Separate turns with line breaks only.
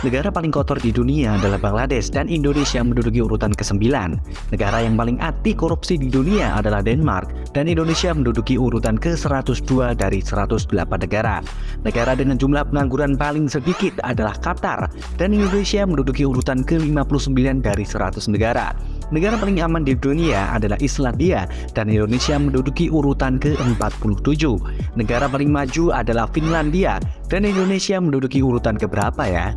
Negara paling kotor di dunia adalah Bangladesh dan Indonesia menduduki urutan ke-9. Negara yang paling anti korupsi di dunia adalah Denmark dan Indonesia menduduki urutan ke-102 dari 108 negara. Negara dengan jumlah pengangguran paling sedikit adalah Qatar dan Indonesia menduduki urutan ke-59 dari 100 negara. Negara paling aman di dunia adalah Islandia dan Indonesia menduduki urutan ke-47. Negara paling maju adalah Finlandia dan Indonesia menduduki urutan keberapa ya?